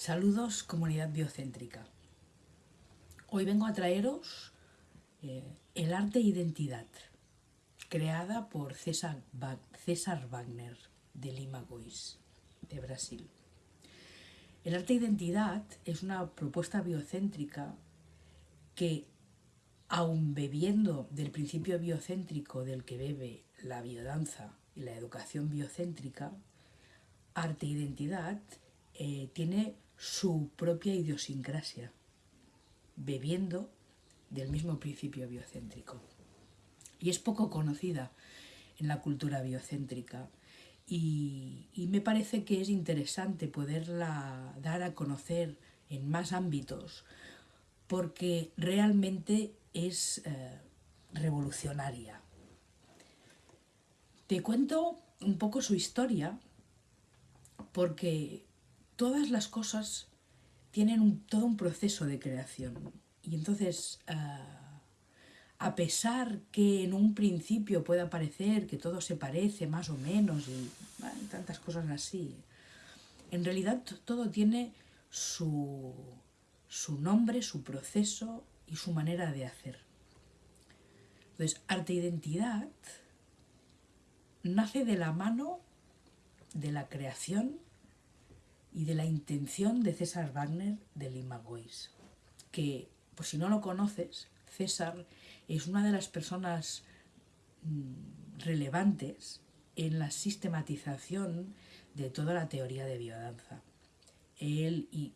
Saludos comunidad biocéntrica. Hoy vengo a traeros eh, El arte identidad, creada por César, Wagner de Lima Gois, de Brasil. El arte identidad es una propuesta biocéntrica que, aun bebiendo del principio biocéntrico del que bebe la biodanza y la educación biocéntrica, arte identidad eh, tiene su propia idiosincrasia, bebiendo del mismo principio biocéntrico. Y es poco conocida en la cultura biocéntrica y, me parece que es interesante poderla dar a conocer en más ámbitos porque realmente es eh, revolucionaria. Te cuento un poco su historia porque todas las cosas tienen todo un proceso de creación. Y entonces, ah, a pesar que en un principio pueda parecer que todo se parece más o menos y tantas cosas así, en realidad todo tiene su, su nombre, su proceso y su manera de hacer. Entonces, arte-identidad nace de la mano de la creación y de la intención de César Wagner de Limagois, que, por si no lo conoces, César es una de las personas mm, relevantes en la sistematización de toda la teoría de biodanza. Él y,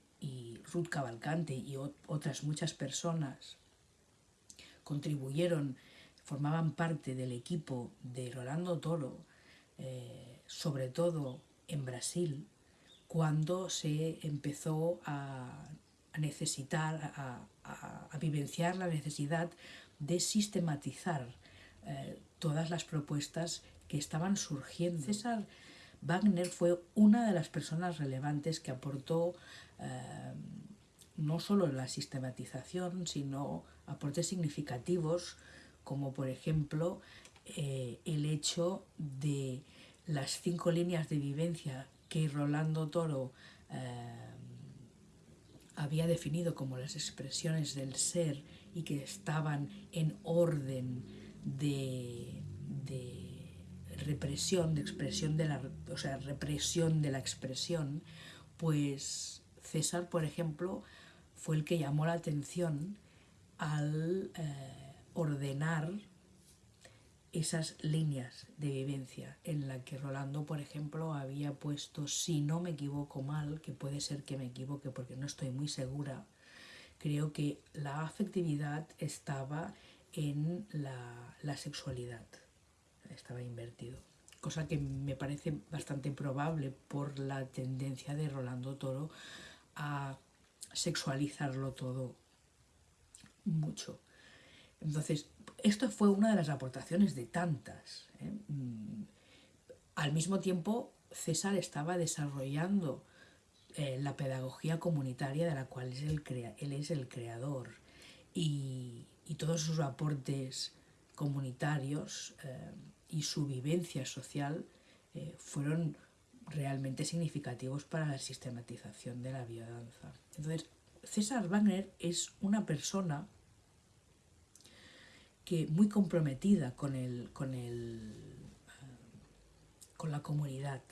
Ruth Cavalcante y otras muchas personas contribuyeron, formaban parte del equipo de Rolando Toro, eh, sobre todo en Brasil, cuando se empezó a, necesitar, a, vivenciar la necesidad de sistematizar eh, todas las propuestas que estaban surgiendo. César Wagner fue una de las personas relevantes que aportó eh, no solo la sistematización, sino aportes significativos, como por ejemplo eh, el hecho de las cinco líneas de vivencia que Rolando Toro eh, había definido como las expresiones del ser y que estaban en orden de, represión, de expresión de la, o sea, represión de la expresión, pues César, por ejemplo, fue el que llamó la atención al eh, ordenar esas líneas de vivencia en la que Rolando, por ejemplo, había puesto, si no me equivoco mal, que puede ser que me equivoque porque no estoy muy segura, creo que la afectividad estaba en la, sexualidad, estaba invertido. Cosa que me parece bastante probable por la tendencia de Rolando Toro a sexualizarlo todo mucho. Entonces, esto fue una de las aportaciones de tantas. ¿eh? Mm, al mismo tiempo, César estaba desarrollando eh, la pedagogía comunitaria de la cual es el él es el creador y, todos sus aportes comunitarios eh, y su vivencia social fueron realmente significativos para la sistematización de la biodanza. Entonces, César Wagner es una persona que muy comprometida con, el, con, el, con la comunidad,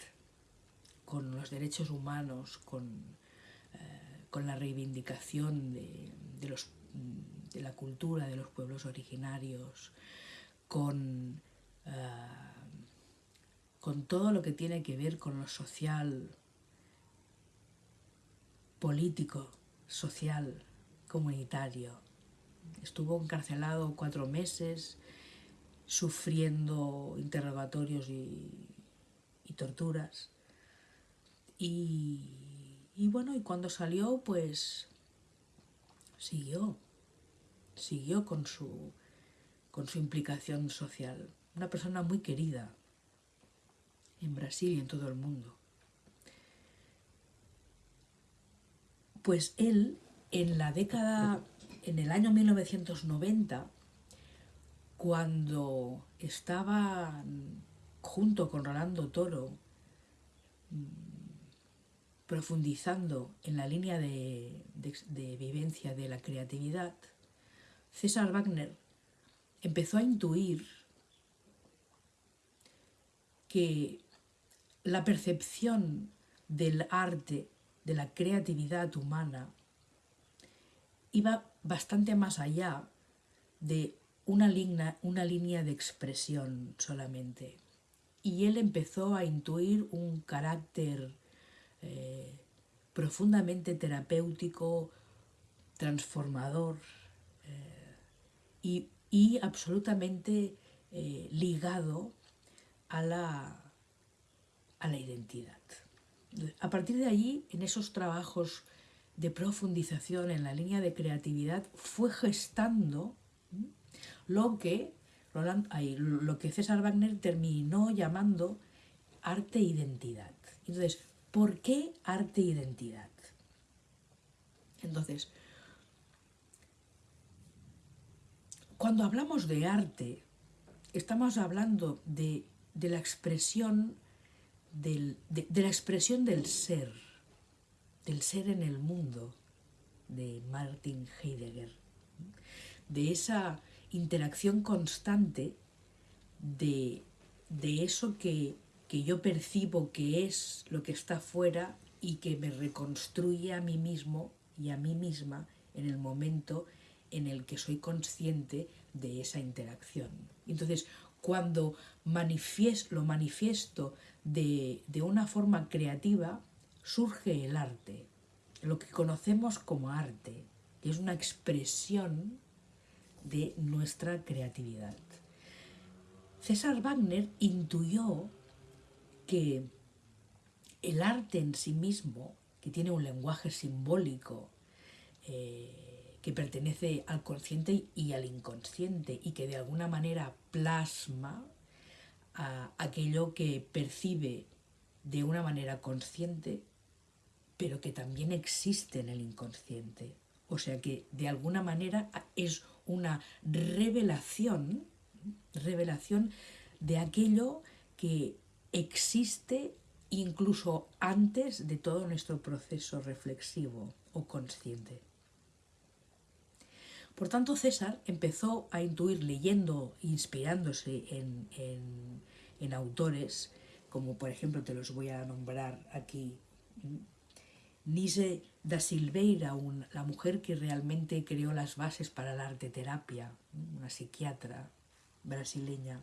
con los derechos humanos, con, eh, con la reivindicación de, los, de, la cultura de los pueblos originarios, con, eh, con todo lo que tiene que ver con lo social, político, social, comunitario, Estuvo encarcelado cuatro meses, sufriendo interrogatorios y, torturas. Y, bueno, y cuando salió, pues siguió, siguió con su, con su implicación social. Una persona muy querida en Brasil y en todo el mundo. Pues él, en la década en el año 1990, cuando estaba junto con Rolando Toro profundizando en la línea de, de vivencia de la creatividad, César Wagner empezó a intuir que la percepción del arte, de la creatividad humana, iba bastante más allá de una línea, una línea de expresión solamente. Y él empezó a intuir un carácter eh, profundamente terapéutico, transformador eh, y, absolutamente eh, ligado a la, a la identidad. A partir de allí, en esos trabajos de profundización en la línea de creatividad, fue gestando lo que, lo que César Wagner terminó llamando arte-identidad. Entonces, ¿por qué arte-identidad? Entonces, cuando hablamos de arte, estamos hablando de, la expresión del, de la expresión del ser, del ser en el mundo, de Martin Heidegger, de esa interacción constante de, eso que, yo percibo que es lo que está fuera y que me reconstruye a mí mismo y a mí misma en el momento en el que soy consciente de esa interacción. Entonces, cuando lo manifiesto de, de una forma creativa, surge el arte, lo que conocemos como arte, que es una expresión de nuestra creatividad. César Wagner intuyó que el arte en sí mismo, que tiene un lenguaje simbólico, eh, que pertenece al consciente y al inconsciente y que de alguna manera plasma aquello que percibe de una manera consciente, pero que también existe en el inconsciente. O sea que de alguna manera es una revelación, revelación de aquello que existe incluso antes de todo nuestro proceso reflexivo o consciente. Por tanto, César empezó a intuir leyendo, inspirándose en, en autores, como por ejemplo te los voy a nombrar aquí, Nise da Silveira, la mujer que realmente creó las bases para la arte terapia, una psiquiatra brasileña,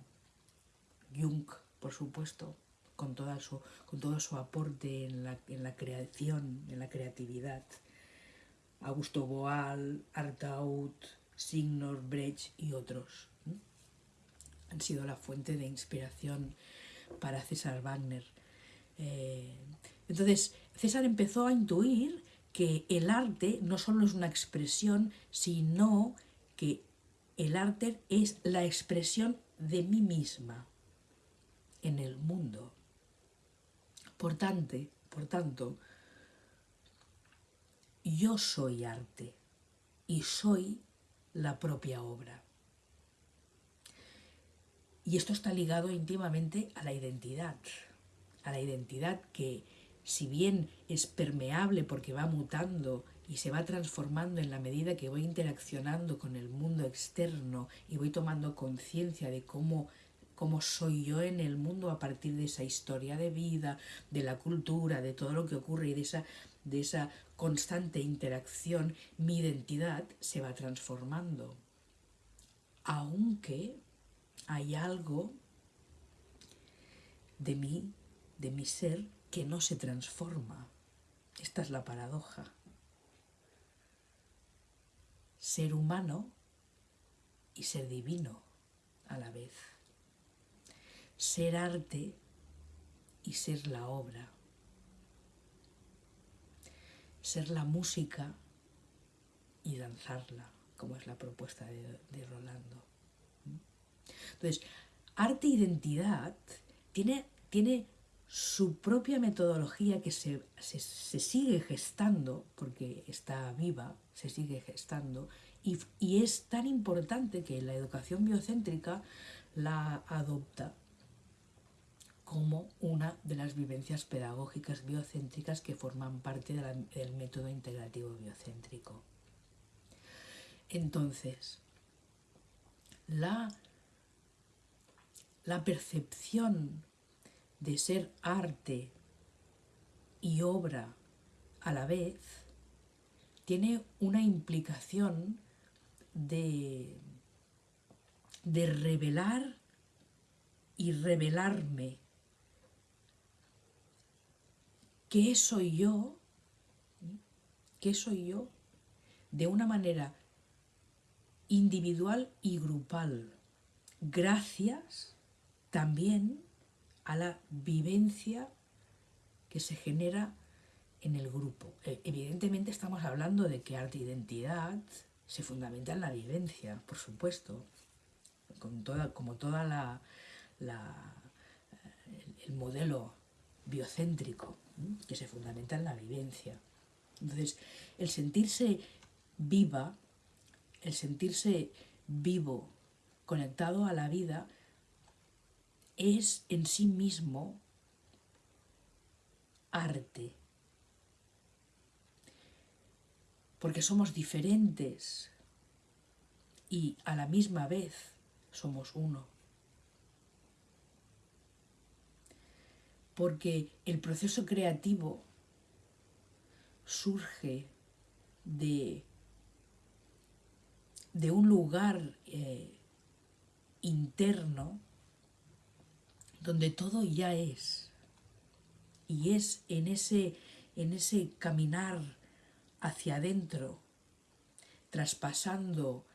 Jung, por supuesto, con, su, con todo su aporte en la, en la creación, en la creatividad, Augusto Boal, Artaud, Signor Brecht y otros. Han sido la fuente de inspiración para César Wagner. Eh, entonces, César empezó a intuir que el arte no solo es una expresión, sino que el arte es la expresión de mí misma en el mundo. Por tanto, por tanto, yo soy arte y soy la propia obra. Y esto está ligado íntimamente a la identidad, a la identidad que si bien es permeable porque va mutando y se va transformando en la medida que voy interaccionando con el mundo externo y voy tomando conciencia de cómo, cómo soy yo en el mundo a partir de esa historia de vida, de la cultura, de todo lo que ocurre y de esa, de esa constante interacción, mi identidad se va transformando. Aunque hay algo de mí, de mi ser, que no se transforma. Esta es la paradoja. Ser humano y ser divino a la vez. Ser arte y ser la obra. Ser la música y danzarla, como es la propuesta de, Rolando. Entonces, arte-identidad tiene, tiene su propia metodología que se, sigue gestando, porque está viva, se sigue gestando, y, y, es tan importante que la educación biocéntrica la adopta como una de las vivencias pedagógicas biocéntricas que forman parte del método integrativo biocéntrico. Entonces, la, la percepción de ser arte y obra a la vez tiene una implicación de, de revelar y revelarme qué soy yo, qué soy yo, de una manera individual y grupal, gracias también a la vivencia que se genera en el grupo. E, evidentemente estamos hablando de que arte identidad se fundamenta en la vivencia, por supuesto, con toda, como toda la, el modelo biocéntrico que se fundamenta en la vivencia. Entonces, el sentirse viva, el sentirse vivo, conectado a la vida, es en sí mismo arte. Porque somos diferentes y a la misma vez somos uno. porque el proceso creativo surge de, de un lugar eh, interno donde todo ya es. Y es en ese, en ese caminar hacia adentro, traspasando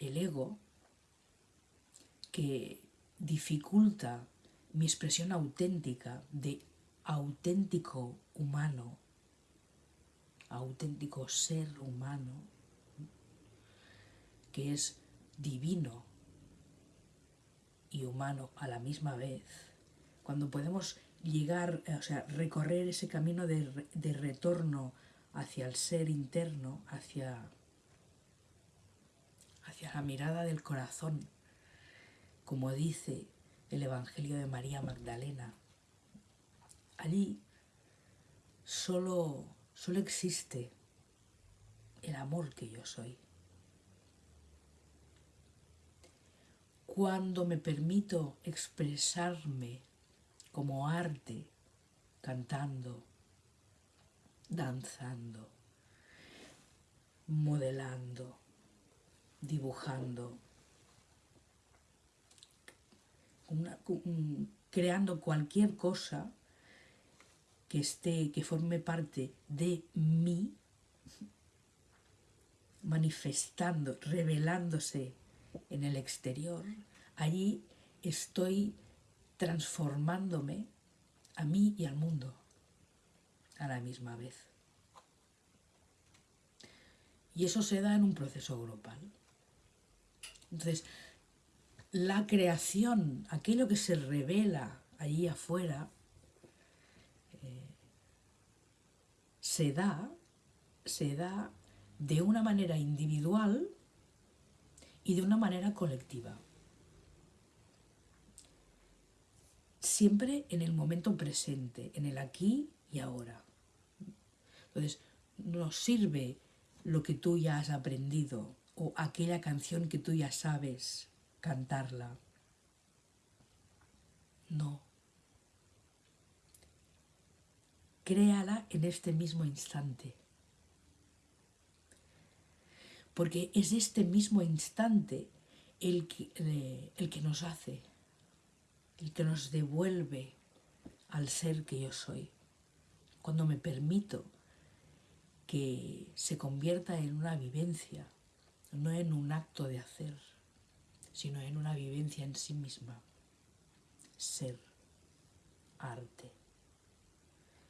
el ego, que dificulta mi expresión auténtica de auténtico humano, auténtico ser humano, que es divino y humano a la misma vez, cuando podemos llegar, o sea, recorrer ese camino de, de retorno hacia el ser interno, hacia, hacia la mirada del corazón, como dice el Evangelio de María Magdalena. Allí solo, solo existe el amor que yo soy. Cuando me permito expresarme como arte, cantando, danzando, modelando, dibujando, creando cualquier cosa que esté, que forme parte de mí, manifestando, revelándose en el exterior, allí estoy transformándome a mí y al mundo a la misma vez. Y eso se da en un proceso grupal. Entonces, la creación, aquello que se revela allí afuera, eh, se da, se da de una manera individual y de una manera colectiva. Siempre en el momento presente, en el aquí y ahora. Entonces, nos sirve lo que tú ya has aprendido o aquella canción que tú ya sabes cantarla. No. Créala en este mismo instante. Porque es este mismo instante el que, el que nos hace, el que nos devuelve al ser que yo soy. Cuando me permito que se convierta en una vivencia, no en un acto de hacer sino en una vivencia en sí misma. Ser arte.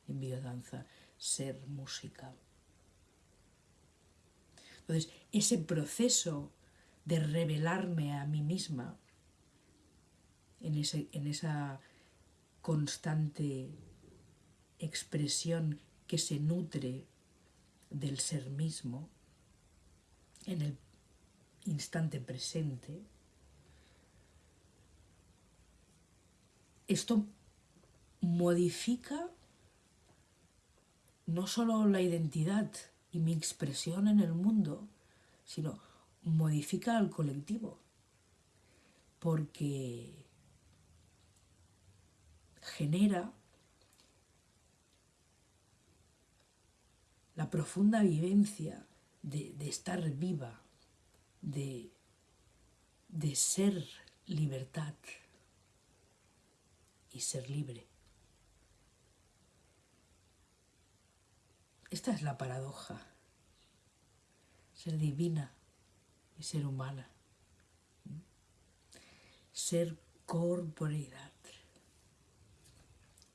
En biodanza, ser música. Entonces, ese proceso de revelarme a mí misma en, ese, en esa constante expresión que se nutre del ser mismo en el instante presente, esto modifica no solo la identidad y mi expresión en el mundo, sino modifica al colectivo, porque genera la profunda vivencia de, estar viva, de, de ser libertad y ser libre. Esta es la paradoja. Ser divina y ser humana. Ser corporeidad.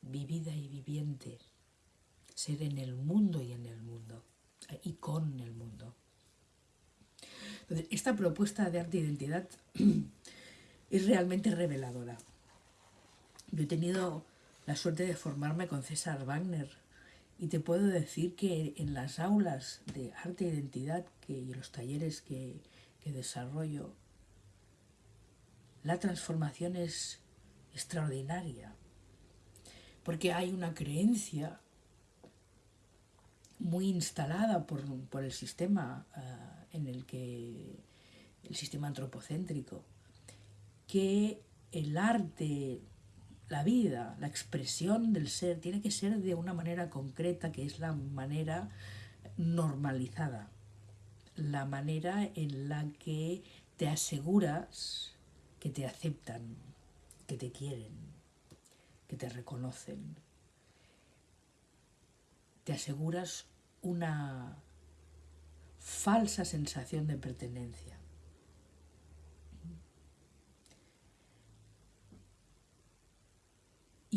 Vivida y viviente. Ser en el mundo y en el mundo. Y con el mundo. Entonces, esta propuesta de arte identidad es realmente reveladora. Yo he tenido la suerte de formarme con César Wagner y te puedo decir que en las aulas de arte e identidad que, y los talleres que, que desarrollo, la transformación es extraordinaria, porque hay una creencia muy instalada por, por el sistema uh, en el que el sistema antropocéntrico, que el arte la vida, la expresión del ser, tiene que ser de una manera concreta, que es la manera normalizada, la manera en la que te aseguras que te aceptan, que te quieren, que te reconocen. Te aseguras una falsa sensación de pertenencia.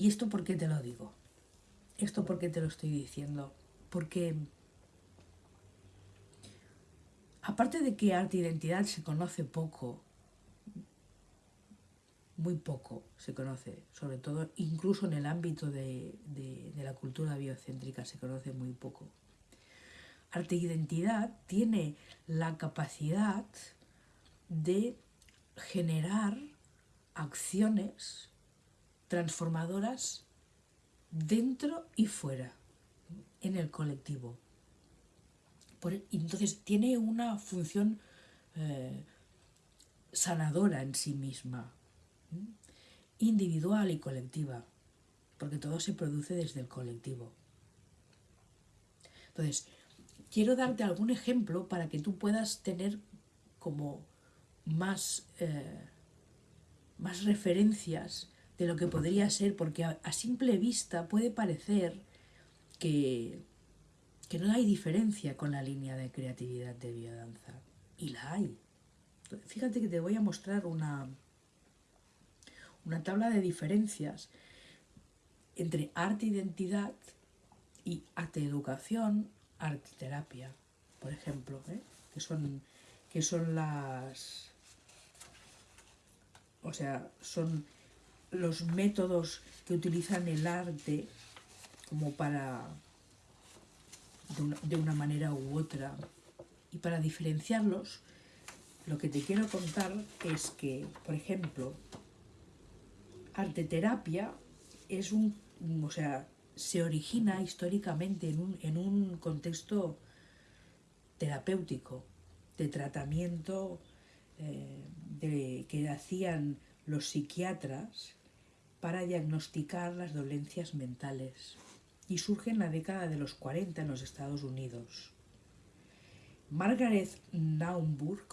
¿Y esto por qué te lo digo? ¿Esto por qué te lo estoy diciendo? Porque aparte de que arte identidad se conoce poco, muy poco se conoce, sobre todo incluso en el ámbito de, de la cultura biocéntrica se conoce muy poco. Arte identidad tiene la capacidad de generar acciones transformadoras dentro y fuera, en el colectivo. entonces tiene una función eh, sanadora en sí misma, individual y colectiva, porque todo se produce desde el colectivo. Entonces, quiero darte algún ejemplo para que tú puedas tener como más, eh, más referencias de lo que podría ser, porque a, simple vista puede parecer que, que no hay diferencia con la línea de creatividad de biodanza. Y la hay. Fíjate que te voy a mostrar una, una tabla de diferencias entre arte identidad y arte educación, arte terapia, por ejemplo, ¿eh? que, son, que son las... O sea, son los métodos que utilizan el arte como para, de una, manera u otra, y para diferenciarlos, lo que te quiero contar es que, por ejemplo, arte terapia es un, o sea, se origina históricamente en un, en un contexto terapéutico, de tratamiento eh, de, que hacían los psiquiatras para diagnosticar las dolencias mentales y surge en la década de los 40 en los Estados Unidos. Margaret Naumburg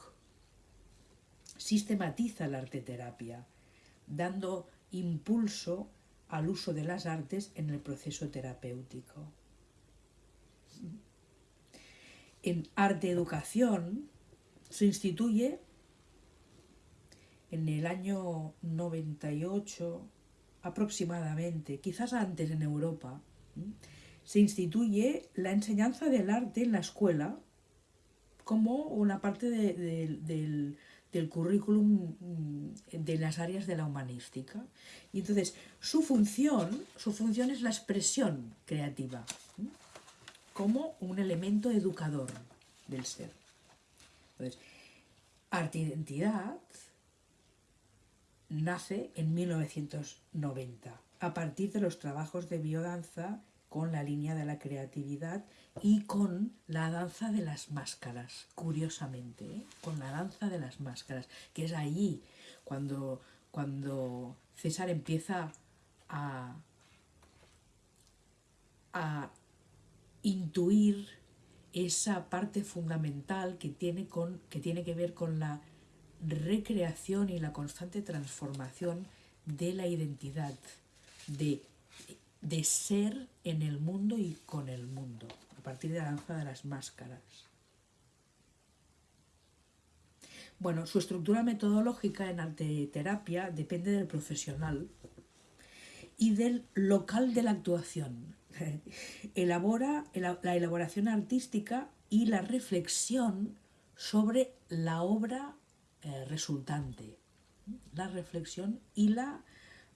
sistematiza la arteterapia, dando impulso al uso de las artes en el proceso terapéutico. En arte educación se instituye en el año 98 aproximadamente, quizás antes en Europa, se instituye la enseñanza del arte en la escuela como una parte del, currículum mm, de las áreas de la humanística. Y entonces, su función, su función es la expresión creativa, como un elemento educador del ser. Entonces, arte-identidad nace en 1990, a partir de los trabajos de biodanza con la línea de la creatividad y con la danza de las máscaras, curiosamente, ¿eh? con la danza de las máscaras, que es allí cuando, cuando César empieza a, a intuir esa parte fundamental que tiene, con, que tiene que ver con la recreación y la constante transformación de la identidad, de, de ser en el mundo y con el mundo, a partir de la danza de las máscaras. Bueno, su estructura metodológica en arte terapia depende del profesional y del local de la actuación. Elabora la elaboración artística y la reflexión sobre la obra eh, resultante. La reflexión y la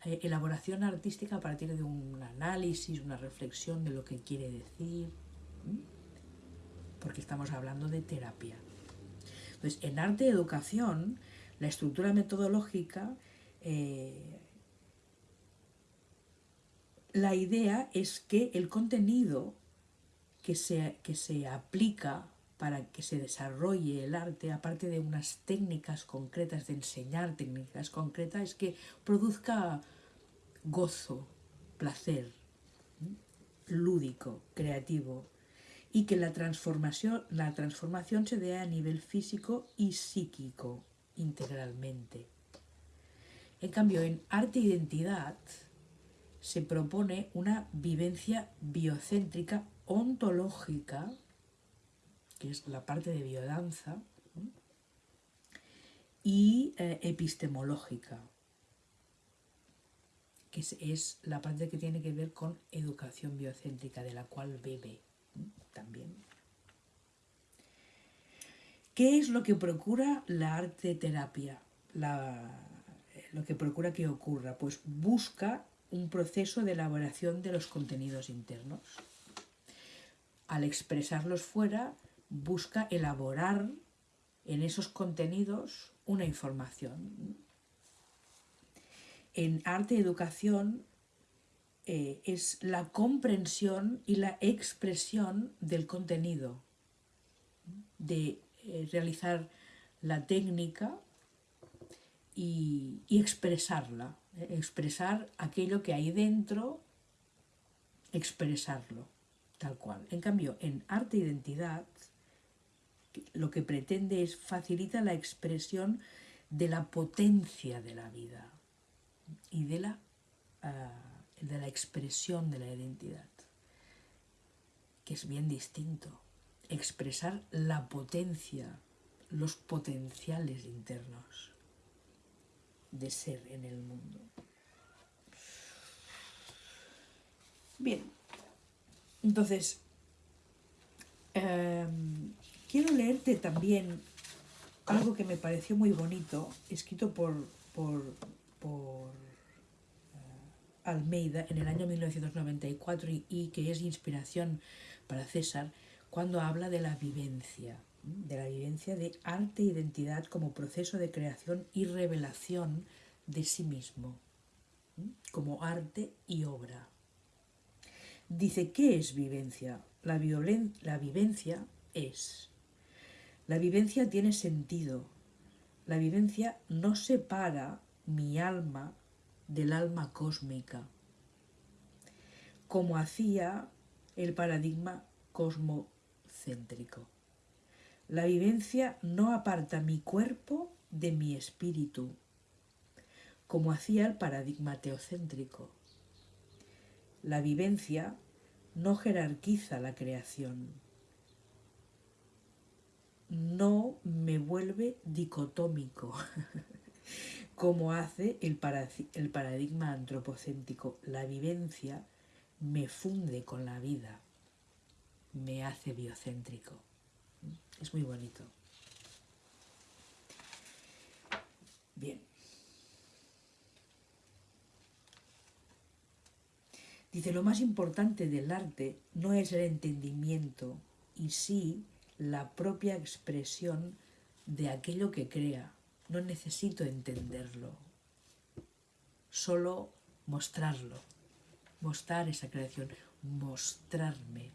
eh, elaboración artística a partir de un análisis, una reflexión de lo que quiere decir, porque estamos hablando de terapia. Entonces, en arte y educación, la estructura metodológica, eh, la idea es que el contenido que se, que se aplica para que se desarrolle el arte, aparte de unas técnicas concretas, de enseñar técnicas concretas, es que produzca gozo, placer, lúdico, creativo, y que la transformación, la transformación se dé a nivel físico y psíquico integralmente. En cambio, en arte e identidad se propone una vivencia biocéntrica ontológica que es la parte de biodanza, y eh, epistemológica, que es, la parte que tiene que ver con educación biocéntrica, de la cual bebe también. ¿Qué es lo que procura la arte terapia? lo que procura que ocurra, pues busca un proceso de elaboración de los contenidos internos. Al expresarlos fuera, busca elaborar en esos contenidos una información. En arte y educación eh, es la comprensión y la expresión del contenido, de eh, realizar la técnica y, expresarla, eh, expresar aquello que hay dentro, expresarlo, tal cual. En cambio, en arte e identidad lo que pretende es facilitar la expresión de la potencia de la vida y de la, ah, de la expresión de la identidad, que es bien distinto. Expresar la potencia, los potenciales internos de ser en el mundo. Bien, entonces, em, Quiero leerte también algo que me pareció muy bonito, escrito por, por, eh, Almeida en el año 1994 y, que es inspiración para César cuando habla de la vivencia, de la vivencia de arte e identidad como proceso de creación y revelación de sí mismo, como arte y obra. Dice, ¿qué es vivencia? La vivencia es la vivencia tiene sentido. La vivencia no separa mi alma del alma cósmica, como hacía el paradigma cosmocéntrico. La vivencia no aparta mi cuerpo de mi espíritu, como hacía el paradigma teocéntrico. La vivencia no jerarquiza la creación no me vuelve dicotómico, como hace el, el paradigma antropocéntrico. La vivencia me funde con la vida, me hace biocéntrico. Es muy bonito. Bien. Dice, lo más importante del arte no es el entendimiento, y sí la propia expresión de aquello que crea. No necesito entenderlo. solo mostrarlo, mostrar esa creación, mostrarme,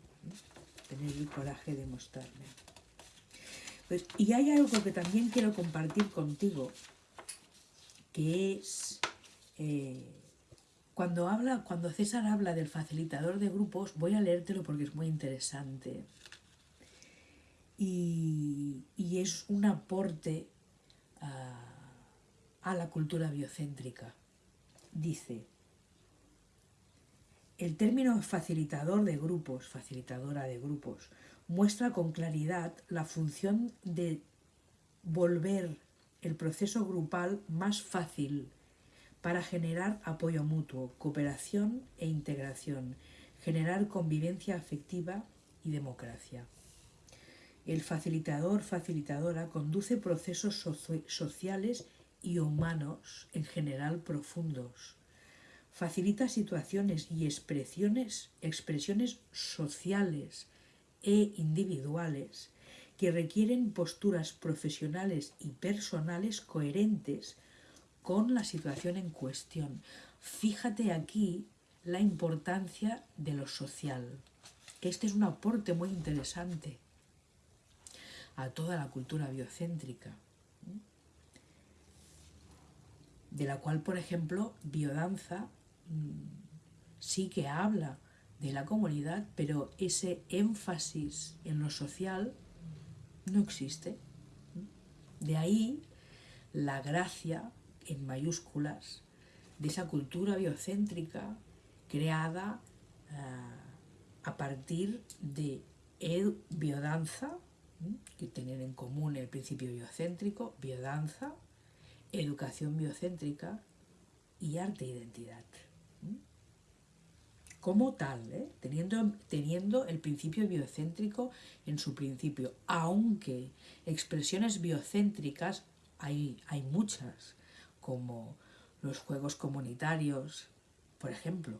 tener el coraje de mostrarme. Pues, y hay algo que también quiero compartir contigo, que es eh, cuando habla, cuando César habla del facilitador de grupos, voy a leértelo porque es muy interesante. Y, es un aporte a la cultura biocéntrica. Dice, el término facilitador de grupos, facilitadora de grupos, muestra con claridad la función de volver el proceso grupal más fácil para generar apoyo mutuo, cooperación e integración, generar convivencia afectiva y democracia. El facilitador, facilitadora, conduce procesos sociales y humanos en general profundos. Facilita situaciones y expresiones, expresiones sociales e individuales que requieren posturas profesionales y personales coherentes con la situación en cuestión. Fíjate aquí la importancia de lo social, este es un aporte muy interesante a toda la cultura biocéntrica, de la cual, por ejemplo, biodanza mm, sí que habla de la comunidad, pero ese énfasis en lo social no existe. De ahí la gracia, en mayúsculas, de esa cultura biocéntrica creada eh, a partir de biodanza, que tienen en común el principio biocéntrico, biodanza, educación biocéntrica y arte e identidad como tal, ¿eh? teniendo, teniendo el principio biocéntrico en su principio, aunque expresiones biocéntricas hay, hay muchas, como los juegos comunitarios, por ejemplo,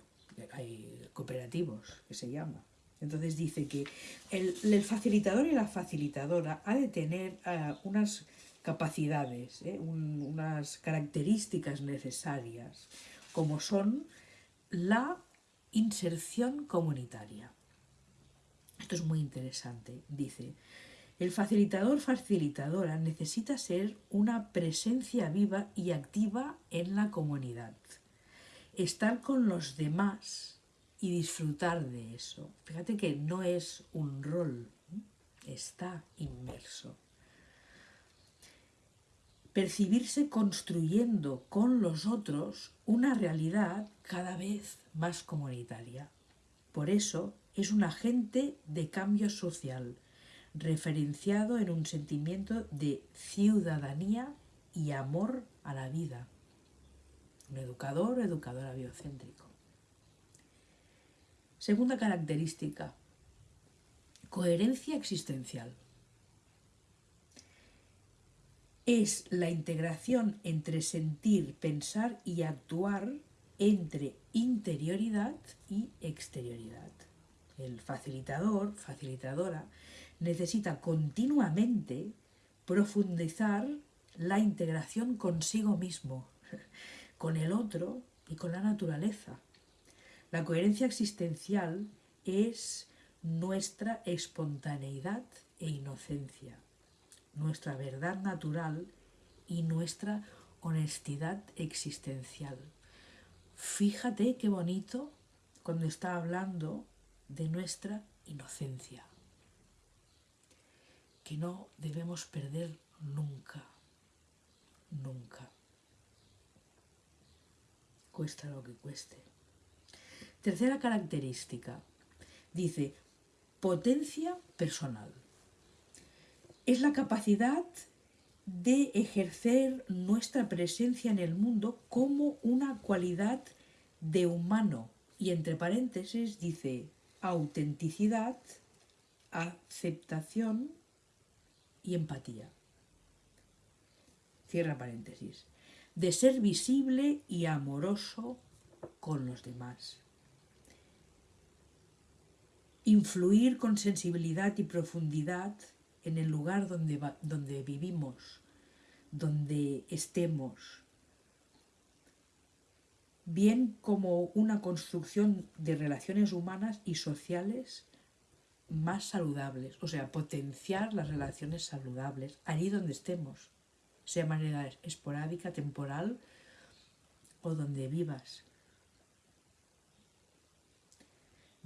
hay cooperativos que se llama. Entonces dice que el, facilitador y la facilitadora ha de tener eh, unas capacidades, ¿eh? unas características necesarias, como son la Inserción comunitaria. Esto es muy interesante. Dice, el facilitador facilitadora necesita ser una presencia viva y activa en la comunidad. Estar con los demás y disfrutar de eso. Fíjate que no es un rol, está inmerso percibirse construyendo con los otros una realidad cada vez más comunitaria. Por eso es un agente de cambio social, referenciado en un sentimiento de ciudadanía y amor a la vida. Un educador o educadora biocéntrico. Segunda característica, coherencia existencial es la integración entre sentir, pensar y actuar entre interioridad y exterioridad. El facilitador, facilitadora, necesita continuamente profundizar la integración consigo mismo, con el otro y con la naturaleza. La coherencia existencial es nuestra espontaneidad e inocencia nuestra verdad natural y nuestra honestidad existencial. Fíjate qué bonito cuando está hablando de nuestra inocencia, que no debemos perder nunca, nunca. Cuesta lo que cueste. Tercera característica, dice, potencia personal es la capacidad de ejercer nuestra presencia en el mundo como una cualidad de humano. Y entre paréntesis dice autenticidad, aceptación y empatía. Cierra paréntesis. De ser visible y amoroso con los demás. Influir con sensibilidad y profundidad en el lugar donde, donde vivimos, donde estemos. bien como una construcción de relaciones humanas y sociales más saludables, o sea, potenciar las relaciones saludables allí donde estemos, sea manera esporádica, temporal o donde vivas.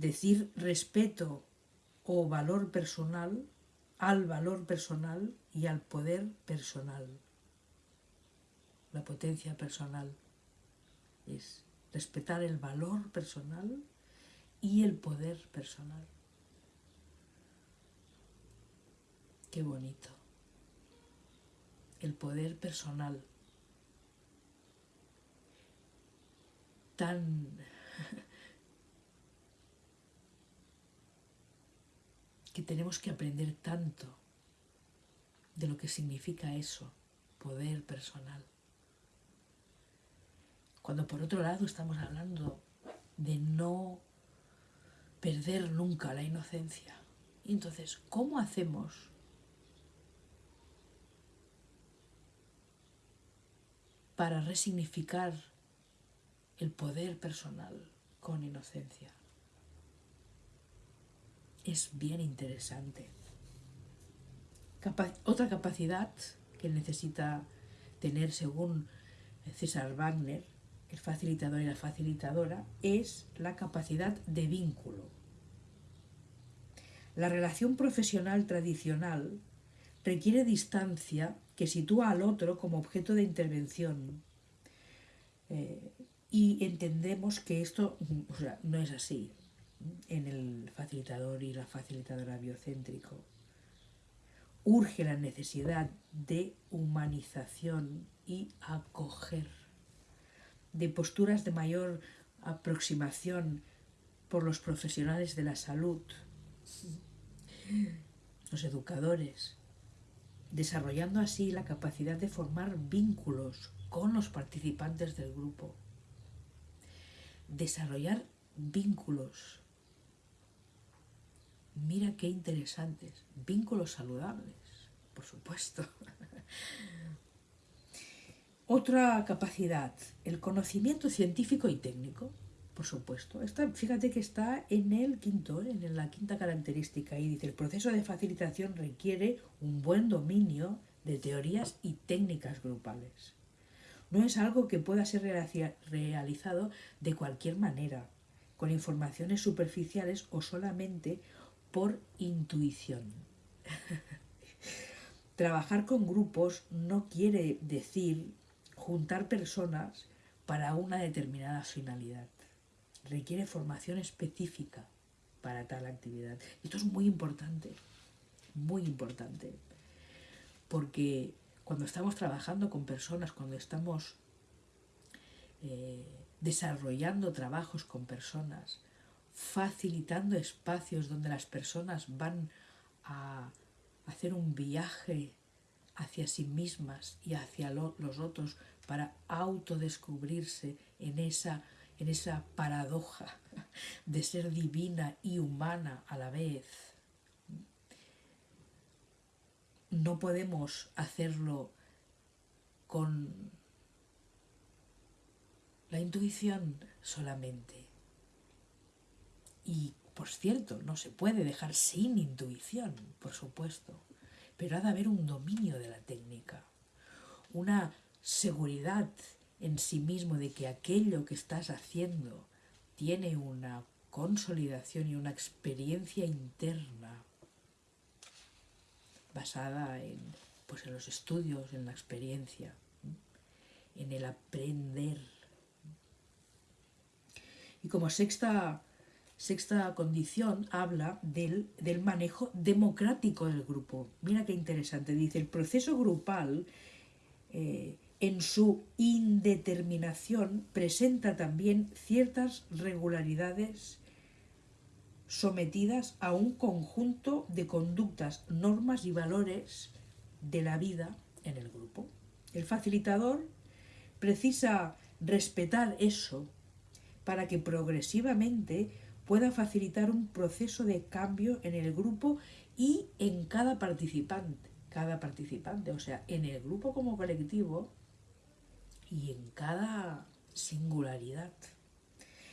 Decir respeto o valor personal al valor personal y al poder personal. La potencia personal es respetar el valor personal y el poder personal. Qué bonito. El poder personal. Tan que tenemos que aprender tanto de lo que significa eso, poder personal. Cuando por otro lado estamos hablando de no perder nunca la inocencia. entonces, ¿cómo hacemos para resignificar el poder personal con inocencia? Es bien interesante. otra capacidad que necesita tener según César Wagner, el facilitador y la facilitadora, es la capacidad de vínculo. La relación profesional tradicional requiere distancia que sitúa al otro como objeto de intervención. Eh, y entendemos que esto no es así en el facilitador y la facilitadora biocéntrico. Urge la necesidad de humanización y acoger, de posturas de mayor aproximación por los profesionales de la salud, los educadores, desarrollando así la capacidad de formar vínculos con los participantes del grupo. Desarrollar vínculos Mira qué interesantes. Vínculos saludables, por supuesto. Otra capacidad, el conocimiento científico y técnico, por supuesto. Esta, fíjate que está en el quinto, en la quinta característica, y dice, el proceso de facilitación requiere un buen dominio de teorías y técnicas grupales. No es algo que pueda ser realizado de cualquier manera, con informaciones superficiales o solamente por intuición. Trabajar con grupos no quiere decir juntar personas para una determinada finalidad. Requiere formación específica para tal actividad. Esto es muy importante, muy importante, porque cuando estamos trabajando con personas, cuando estamos eh, desarrollando trabajos con personas, facilitando espacios donde las personas van a hacer un viaje hacia sí mismas y hacia los otros para autodescubrirse en esa, en esa paradoja de ser divina y humana a la vez. No podemos hacerlo con la intuición solamente. Y, por cierto, no se puede dejar sin intuición, por supuesto, pero ha de haber un dominio de la técnica, una seguridad en sí mismo de que aquello que estás haciendo tiene una consolidación y una experiencia interna basada en, pues, en los estudios, en la experiencia, en el aprender. Y como sexta sexta condición habla del, manejo democrático del grupo. Mira qué interesante, dice, el proceso grupal eh, en su indeterminación presenta también ciertas regularidades sometidas a un conjunto de conductas, normas y valores de la vida en el grupo. El facilitador precisa respetar eso para que progresivamente pueda facilitar un proceso de cambio en el grupo y en cada participante, cada participante, o sea, en el grupo como colectivo y en cada singularidad.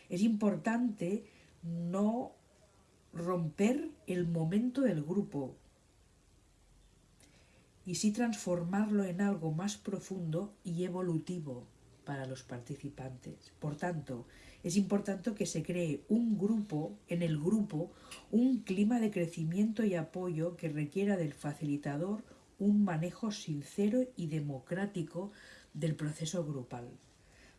Es importante no romper el momento del grupo y sí transformarlo en algo más profundo y evolutivo para los participantes. Por tanto, es importante que se cree un grupo, en el grupo, un clima de crecimiento y apoyo que requiera del facilitador un manejo sincero y democrático del proceso grupal,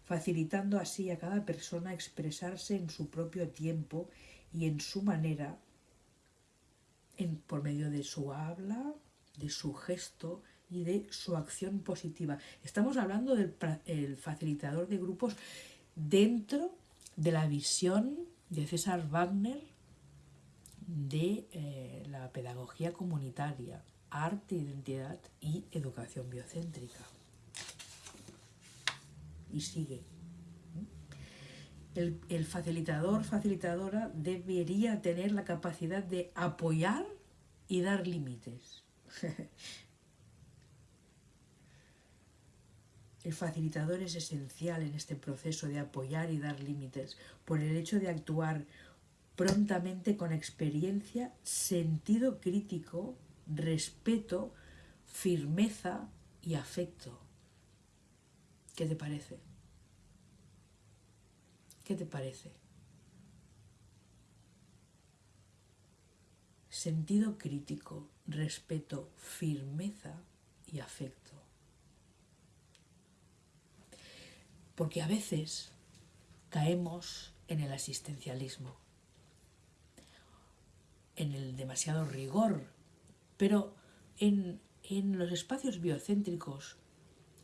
facilitando así a cada persona expresarse en su propio tiempo y en su manera, por medio de su habla, de su gesto y de su acción positiva. Estamos hablando del facilitador de grupos dentro de la visión de César Wagner de eh, la pedagogía comunitaria, arte, identidad y educación biocéntrica. Y sigue. El, el facilitador, facilitadora debería tener la capacidad de apoyar y dar límites. El facilitador es esencial en este proceso de apoyar y dar límites por el hecho de actuar prontamente con experiencia, sentido crítico, respeto, firmeza y afecto. ¿Qué te parece? ¿Qué te parece? Sentido crítico, respeto, firmeza y afecto. Porque a veces caemos en el asistencialismo, en el demasiado rigor, pero en, los espacios biocéntricos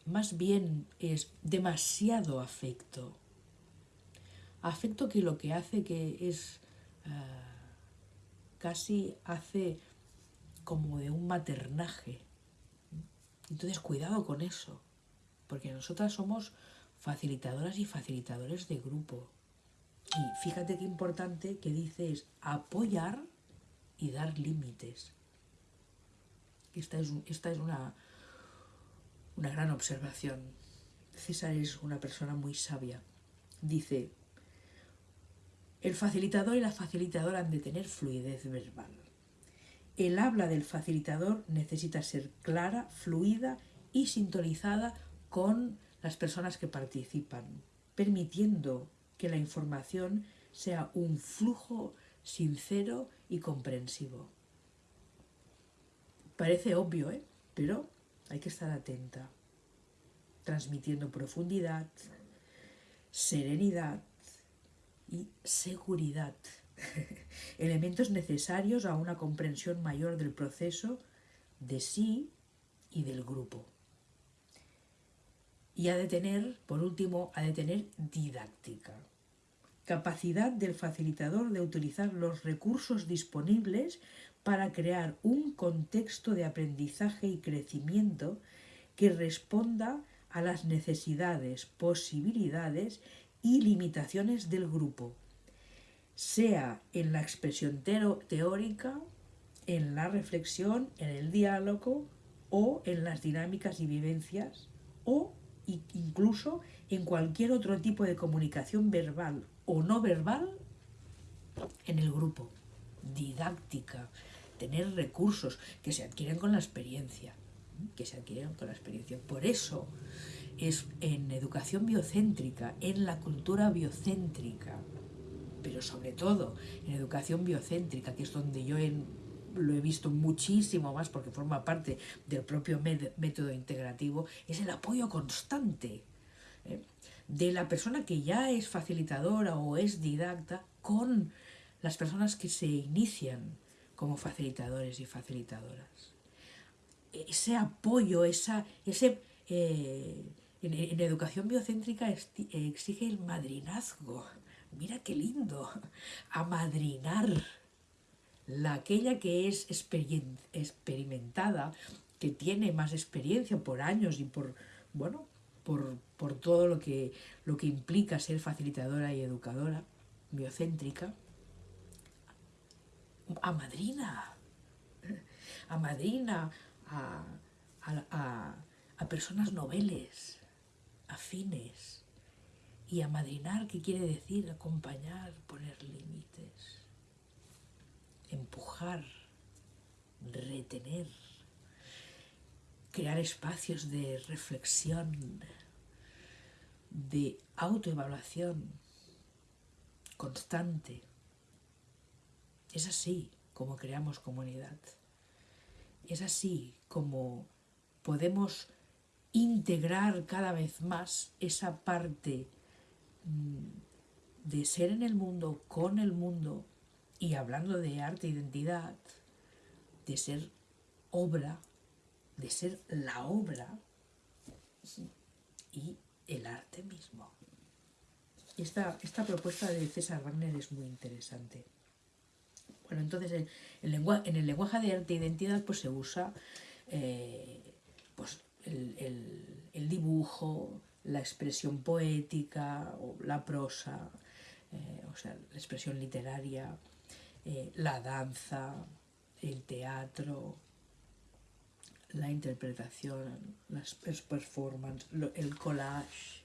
más bien es demasiado afecto. Afecto que lo que hace que es ah, casi hace como de un maternaje. Entonces cuidado con eso, porque nosotras somos facilitadoras y facilitadores de grupo. Y fíjate qué importante que dice es apoyar y dar límites. Esta es, una, una gran observación. César es una persona muy sabia. Dice, el facilitador y la facilitadora han de tener fluidez verbal. El habla del facilitador necesita ser clara, fluida y sintonizada con las personas que participan, permitiendo que la información sea un flujo sincero y comprensivo. Parece obvio, ¿eh? pero hay que estar atenta, transmitiendo profundidad, serenidad y seguridad, elementos necesarios a una comprensión mayor del proceso de sí y del grupo. Y ha de tener, por último, ha de tener didáctica. Capacidad del facilitador de utilizar los recursos disponibles para crear un contexto de aprendizaje y crecimiento que responda a las necesidades, posibilidades y limitaciones del grupo, sea en la expresión teórica, en la reflexión, en el diálogo o en las dinámicas y vivencias o incluso en cualquier otro tipo de comunicación verbal o no verbal en el grupo. Didáctica, tener recursos que se adquieren con la experiencia, que se adquieren con la experiencia. Por eso es en educación biocéntrica, en la cultura biocéntrica, pero sobre todo en educación biocéntrica, que es donde yo en lo he visto muchísimo más porque forma parte del propio método integrativo, es el apoyo constante ¿eh? de la persona que ya es facilitadora o es didacta con las personas que se inician como facilitadores y facilitadoras. Ese apoyo, esa, ese, eh, en, educación biocéntrica exige el madrinazgo. Mira qué lindo, amadrinar la aquella que es experimentada, que tiene más experiencia por años y por, bueno, por, todo lo que, lo que implica ser facilitadora y educadora biocéntrica, a madrina, a madrina, a, a, a personas noveles, afines, Y amadrinar, ¿qué quiere decir? Acompañar, poner límites, empujar, retener, crear espacios de reflexión, de autoevaluación constante. Es así como creamos comunidad. Es así como podemos integrar cada vez más esa parte mm, de ser en el mundo, con el mundo, y hablando de arte identidad, de ser obra, de ser la obra y el arte mismo. Esta, esta propuesta de César Wagner es muy interesante. Bueno, entonces en el, en el lenguaje de arte e identidad pues se usa eh, pues, el, dibujo, la expresión poética, o la prosa, eh, o sea, la expresión literaria, eh, la danza, el teatro, la interpretación, las performances, el collage,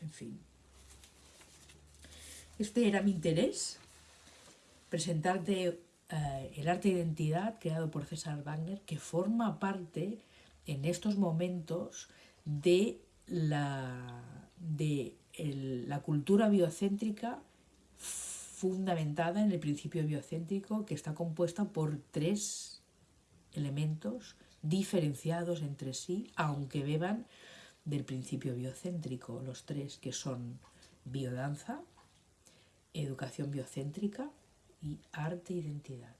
en fin. Este era mi interés, presentarte eh, el arte de identidad creado por César Wagner, que forma parte en estos momentos de la, de la cultura biocéntrica fundamentada en el principio biocéntrico que está compuesta por tres elementos diferenciados entre sí, aunque beban del principio biocéntrico, los tres que son biodanza, educación biocéntrica y arte e identidad.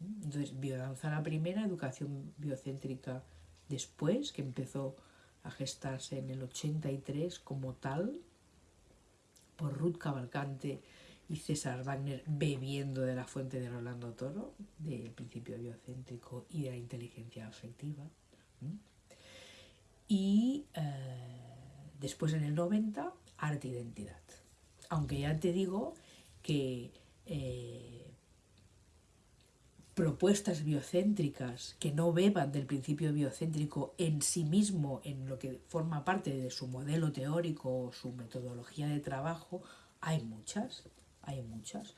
Entonces, biodanza la primera, educación biocéntrica después, que empezó a gestarse en el 83 como tal, por Ruth Cavalcante y César Wagner bebiendo de la fuente de Rolando Toro, del principio biocéntrico y de la inteligencia afectiva. Y eh, después en el 90, arte identidad. Aunque ya te digo que eh, propuestas biocéntricas que no beban del principio biocéntrico en sí mismo, en lo que forma parte de su modelo teórico o su metodología de trabajo, hay muchas, hay muchas.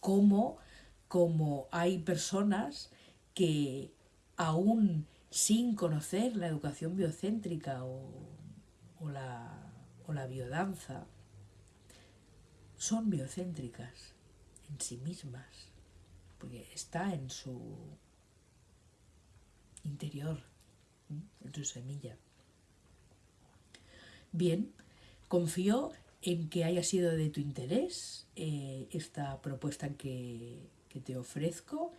Como, como hay personas que aún sin conocer la educación biocéntrica o, o, la, o la biodanza, son biocéntricas en sí mismas, porque está en su interior, en su semilla. Bien, confío en que haya sido de tu interés eh, esta propuesta que, te ofrezco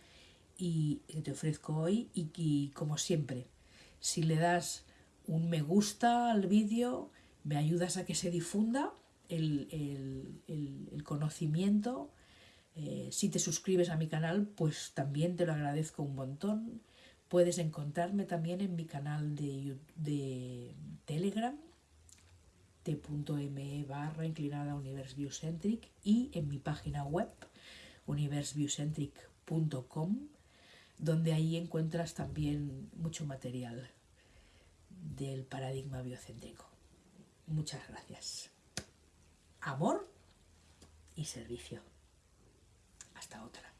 y que te ofrezco hoy y que como siempre, si le das un me gusta al vídeo, me ayudas a que se difunda el, conocimiento. Eh, si te suscribes a mi canal, pues también te lo agradezco un montón. Puedes encontrarme también en mi canal de, de Telegram, t.me barra inclinada Universe Biocentric y en mi página web universebiocentric.com donde ahí encuentras también mucho material del paradigma biocéntrico. Muchas gracias amor y servicio. Hasta otra.